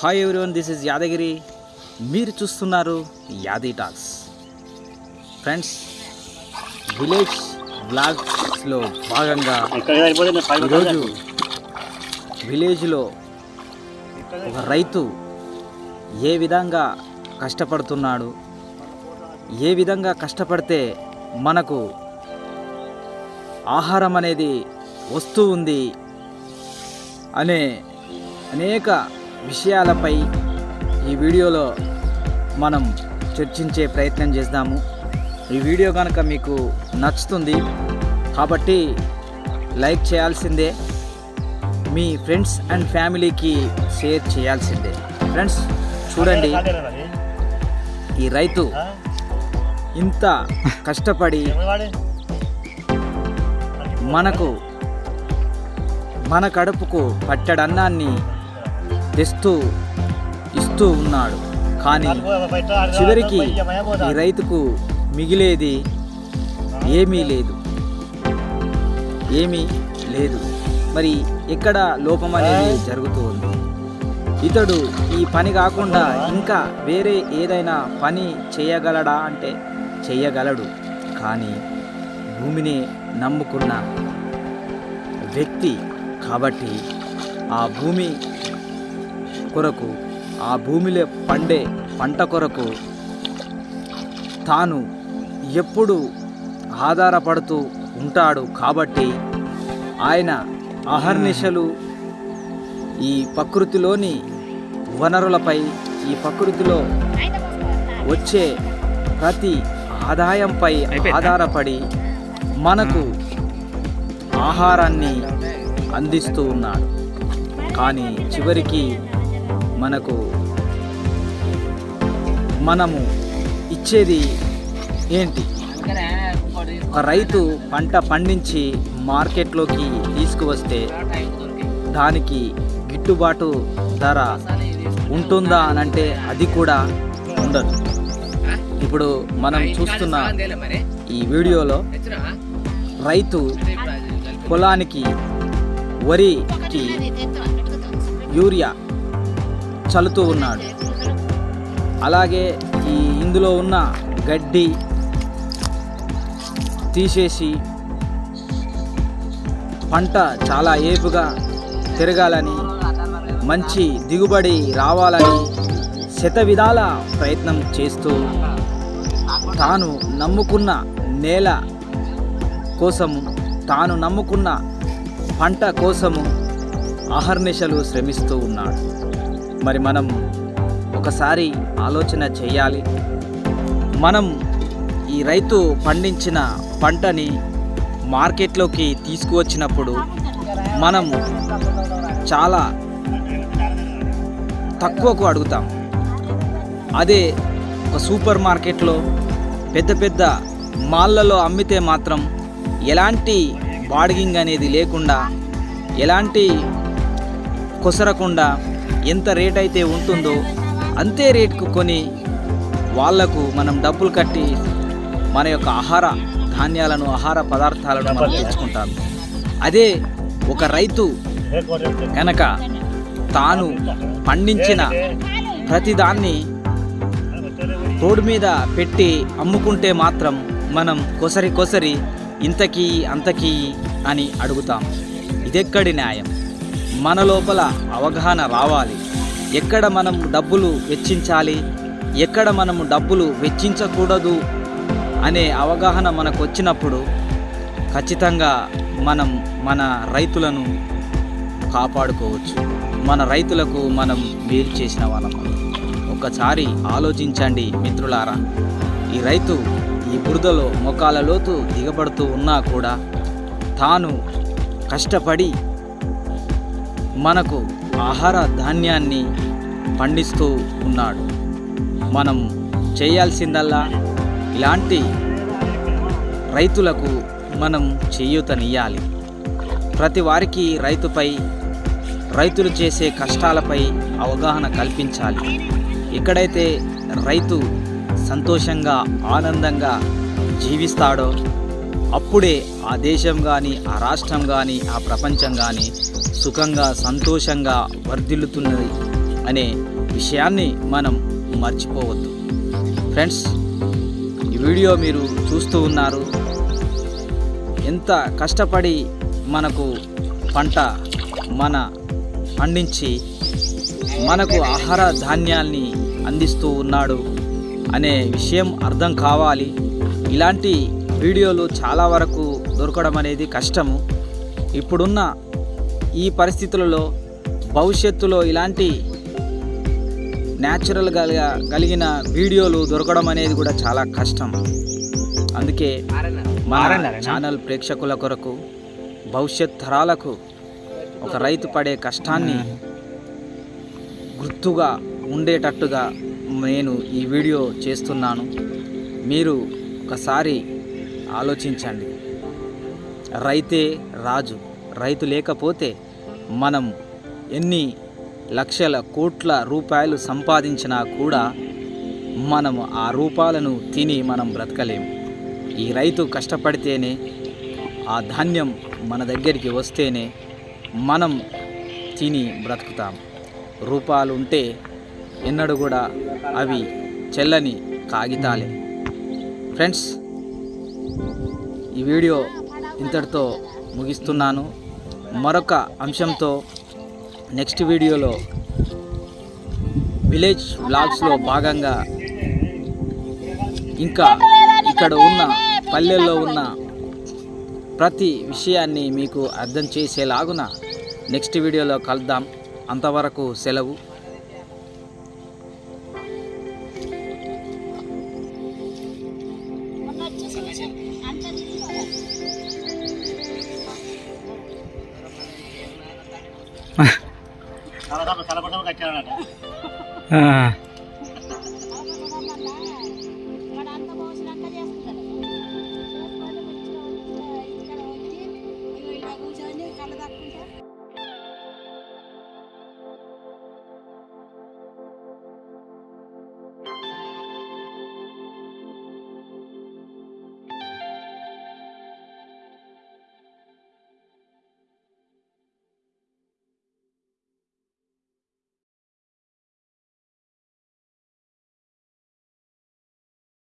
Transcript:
Hi everyone this is Yadagiri మీరు చూస్తున్నారు యాది టాక్స్ ఫ్రెండ్స్ విలేజ్ బ్లాగ్స్లో భాగంగా ఈరోజు విలేజ్లో ఒక రైతు ఏ విధంగా కష్టపడుతున్నాడు ఏ విధంగా కష్టపడితే మనకు ఆహారం అనేది వస్తూ ఉంది అనే అనేక విషయాలపై ఈ వీడియోలో మనం చర్చించే ప్రయత్నం చేద్దాము. ఈ వీడియో కనుక మీకు నచ్చుతుంది కాబట్టి లైక్ చేయాల్సిందే. మీ ఫ్రెండ్స్ అండ్ ఫ్యామిలీకి షేర్ చేయాల్సిందే. ఫ్రెండ్స్ చూడండి. ఈ రైతు ఇంత కష్టపడి మనకు మన కడుపుకు పట్టడన్నాన్ని తెస్తూ ఇస్తూ ఉన్నాడు. కానీ చివరికి ఈ రైతుకు మిగిలేది ఏమీ లేదు. ఏమీ లేదు. మరి ఎక్కడ లోపం అనేది జరుగుతూ ఉంది. ఇతడు ఈ పని కాకుండా ఇంకా వేరే ఏదైనా పని చేయగలడా అంటే చేయగలడు. కానీ భూమిని నమ్ముకున్న వ్యక్తి కాబట్టి ఆ భూమి కొరకు ఆ భూమిలో పండే పంట కొరకు తాను ఎప్పుడు ఆధారపడుతూ ఉంటాడు కాబట్టి ఆయన అహర్నిశలు ఈ ప్రకృతిలోని వనరులపై ఈ ప్రకృతిలో వచ్చే ప్రతి ఆదాయంపై ఆధారపడి మనకు ఆహారాన్ని అందిస్తూ ఉన్నాడు. కానీ చివరికి మనకు మనము ఇచ్చేది ఏంటి? ఒక రైతు పంట పండించి మార్కెట్లోకి తీసుకువస్తే దానికి గిట్టుబాటు ధర ఉంటుందా అనంటే అది కూడా ఉండదు. ఇప్పుడు మనం చూస్తున్న ఈ వీడియోలో రైతు పొలానికి వరికి యూరియా చల్లుతూ ఉన్నాడు. అలాగే ఈ ఇందులో ఉన్న గడ్డి తీసేసి పంట చాలా ఏపుగా తిరగాలని మంచి దిగుబడి రావాలని శత విధాల ప్రయత్నం చేస్తూ తాను నమ్ముకున్న నేల కోసము తాను నమ్ముకున్న పంట కోసము అహర్నిశలు శ్రమిస్తూ ఉన్నాడు. మరి మనం ఒకసారి ఆలోచన చేయాలి. మనం ఈ రైతు పండించిన పంటని మార్కెట్లోకి తీసుకువచ్చినప్పుడు మనం చాలా తక్కువకు అడుగుతాం. అదే ఒక సూపర్ మార్కెట్లో పెద్ద పెద్ద మాల్లలో అమ్మితే మాత్రం ఎలాంటి బార్గింగ్ అనేది లేకుండా ఎలాంటి కొసరకుండా ఎంత రేట్ అయితే ఉంటుందో అంతే రేటుకు కొని వాళ్ళకు మనం డబ్బులు కట్టి మన యొక్క ఆహార ధాన్యాలను ఆహార పదార్థాలను మనం తెచ్చుకుంటాం అదే ఒక రైతు కనుక తాను పండించిన ప్రతిదాన్ని రోడ్డు మీద పెట్టి అమ్ముకుంటే మాత్రం మనం కొసరి కొసరి ఇంతకీ అంతకీ అని అడుగుతాం. ఇదెక్కడి న్యాయం? మన లోపల అవగాహన రావాలి. ఎక్కడ మనం డబ్బులు వెచ్చించాలి? ఎక్కడ మనము డబ్బులు వెచ్చించకూడదు? అనే అవగాహన మనకు వచ్చినప్పుడు ఖచ్చితంగా మనం మన రైతులను కాపాడుకోవచ్చు. మన రైతులకు మనం మేలు చేసిన వాళ్ళం ఒక్కసారి ఆలోచించండి మిత్రులారా. ఈ రైతు ఈ బురదలో మొకాల లోతు దిగబడుతూ ఉన్నా కూడా తాను కష్టపడి మనకు ఆహార ధాన్యాన్ని పండిస్తూ ఉన్నాడు. మనం చేయాల్సిందల్లా ఇలాంటి రైతులకు మనం చేయూతనియ్యాలి. ప్రతి వారికి రైతుపై రైతులు చేసే కష్టాలపై అవగాహన కల్పించాలి. ఎక్కడైతే రైతు సంతోషంగా ఆనందంగా జీవిస్తాడో అప్పుడే ఆ దేశం కానీ ఆ రాష్ట్రం కానీ ఆ ప్రపంచం కానీ సుఖంగా సంతోషంగా వర్ధిల్లుతున్నది అనే విషయాన్ని మనం మర్చిపోవద్దు. ఫ్రెండ్స్ ఈ వీడియో మీరు చూస్తూ ఉన్నారు. ఎంత కష్టపడి మనకు పంట మన పండించి మనకు ఆహార ధాన్యాల్ని అందిస్తూ ఉన్నాడు అనే విషయం అర్థం కావాలి. ఇలాంటి వీడియోలు చాలా వరకు దొరకడం అనేది కష్టము. ఇప్పుడున్న ఈ పరిస్థితులలో భవిష్యత్తులో ఇలాంటి న్యాచురల్గా కలిగిన వీడియోలు దొరకడం అనేది కూడా చాలా కష్టం. అందుకే మా ఛానల్ ప్రేక్షకుల కొరకు భవిష్యత్ తరాలకు ఒక రైతు పడే కష్టాన్ని గుర్తుగా ఉండేటట్టుగా నేను ఈ వీడియో చేస్తున్నాను. మీరు ఒకసారి ఆలోచించండి. రైతే రాజు. రైతు లేకపోతే మనం ఎన్ని లక్షల కోట్ల రూపాయలు సంపాదించినా కూడా మనం ఆ రూపాలను తిని మనం బ్రతకలేము ఈ రైతు కష్టపడితేనే ఆ ధాన్యం మన దగ్గరికి వస్తేనే మనం తిని బ్రతుకుతాం. రూపాలు ఉంటే ఎన్నడూ కూడా అవి చెల్లని కాగితాలే. ఫ్రెండ్స్ ఈ వీడియో ఇంతటితో ముగిస్తున్నాను. మరొక అంశంతో నెక్స్ట్ వీడియోలో విలేజ్ బ్లాగ్స్లో భాగంగా ఇంకా ఇక్కడ ఉన్న పల్లెల్లో ఉన్న ప్రతి విషయాన్ని మీకు అర్థం చేసేలాగున నెక్స్ట్ వీడియోలో కలుద్దాం. అంతవరకు సెలవు. చాలా చాలా చాలా కట్టాడట ఆ.